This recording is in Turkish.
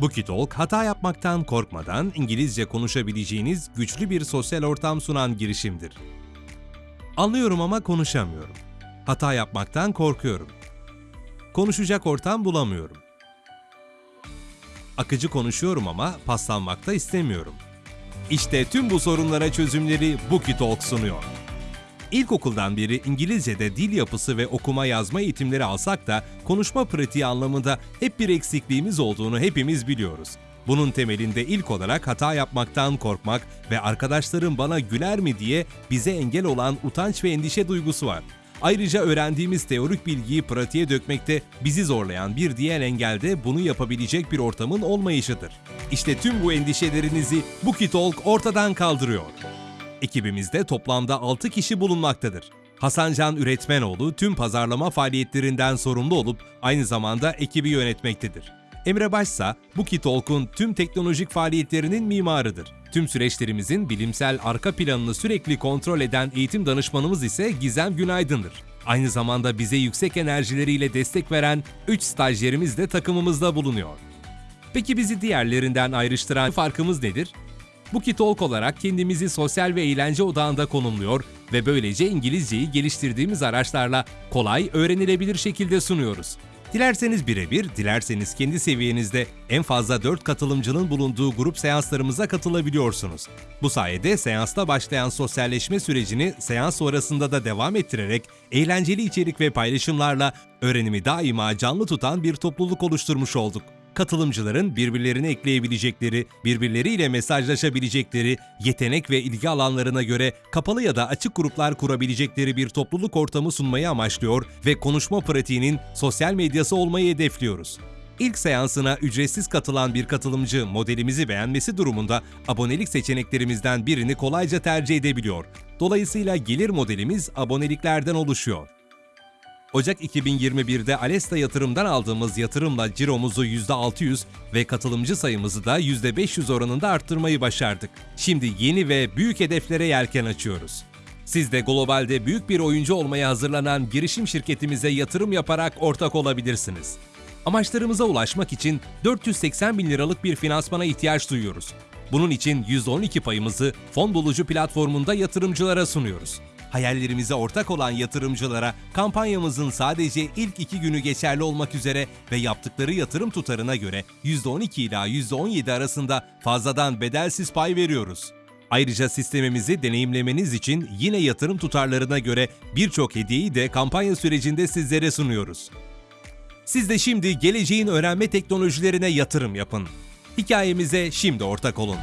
Bookietalk, hata yapmaktan korkmadan İngilizce konuşabileceğiniz güçlü bir sosyal ortam sunan girişimdir. Anlıyorum ama konuşamıyorum. Hata yapmaktan korkuyorum. Konuşacak ortam bulamıyorum. Akıcı konuşuyorum ama paslanmakta istemiyorum. İşte tüm bu sorunlara çözümleri Bookietalk sunuyor. İlkokuldan beri İngilizce'de dil yapısı ve okuma yazma eğitimleri alsak da konuşma pratiği anlamında hep bir eksikliğimiz olduğunu hepimiz biliyoruz. Bunun temelinde ilk olarak hata yapmaktan korkmak ve arkadaşlarım bana güler mi diye bize engel olan utanç ve endişe duygusu var. Ayrıca öğrendiğimiz teorik bilgiyi pratiğe dökmekte bizi zorlayan bir diğer engel de bunu yapabilecek bir ortamın olmayışıdır. İşte tüm bu endişelerinizi Bookietalk ortadan kaldırıyor. Ekibimizde toplamda 6 kişi bulunmaktadır. Hasancan Üretmenoğlu tüm pazarlama faaliyetlerinden sorumlu olup aynı zamanda ekibi yönetmektedir. Emre Başsa, Bookietalk'un tüm teknolojik faaliyetlerinin mimarıdır. Tüm süreçlerimizin bilimsel arka planını sürekli kontrol eden eğitim danışmanımız ise Gizem Günaydın'dır. Aynı zamanda bize yüksek enerjileriyle destek veren 3 stajyerimiz de takımımızda bulunuyor. Peki bizi diğerlerinden ayrıştıran farkımız nedir? Bookietalk olarak kendimizi sosyal ve eğlence odağında konumluyor ve böylece İngilizceyi geliştirdiğimiz araçlarla kolay, öğrenilebilir şekilde sunuyoruz. Dilerseniz birebir, dilerseniz kendi seviyenizde en fazla 4 katılımcının bulunduğu grup seanslarımıza katılabiliyorsunuz. Bu sayede seansta başlayan sosyalleşme sürecini seans sonrasında da devam ettirerek eğlenceli içerik ve paylaşımlarla öğrenimi daima canlı tutan bir topluluk oluşturmuş olduk katılımcıların birbirlerini ekleyebilecekleri, birbirleriyle mesajlaşabilecekleri, yetenek ve ilgi alanlarına göre kapalı ya da açık gruplar kurabilecekleri bir topluluk ortamı sunmayı amaçlıyor ve konuşma pratiğinin sosyal medyası olmayı hedefliyoruz. İlk seansına ücretsiz katılan bir katılımcı modelimizi beğenmesi durumunda abonelik seçeneklerimizden birini kolayca tercih edebiliyor. Dolayısıyla gelir modelimiz aboneliklerden oluşuyor. Ocak 2021'de Alesta yatırımdan aldığımız yatırımla ciromuzu %600 ve katılımcı sayımızı da %500 oranında arttırmayı başardık. Şimdi yeni ve büyük hedeflere yelken açıyoruz. Siz de globalde büyük bir oyuncu olmaya hazırlanan girişim şirketimize yatırım yaparak ortak olabilirsiniz. Amaçlarımıza ulaşmak için 480 bin liralık bir finansmana ihtiyaç duyuyoruz. Bunun için %12 payımızı fon bulucu platformunda yatırımcılara sunuyoruz. Hayallerimize ortak olan yatırımcılara kampanyamızın sadece ilk iki günü geçerli olmak üzere ve yaptıkları yatırım tutarına göre %12 ila %17 arasında fazladan bedelsiz pay veriyoruz. Ayrıca sistemimizi deneyimlemeniz için yine yatırım tutarlarına göre birçok hediyeyi de kampanya sürecinde sizlere sunuyoruz. Siz de şimdi geleceğin öğrenme teknolojilerine yatırım yapın. Hikayemize şimdi ortak olun.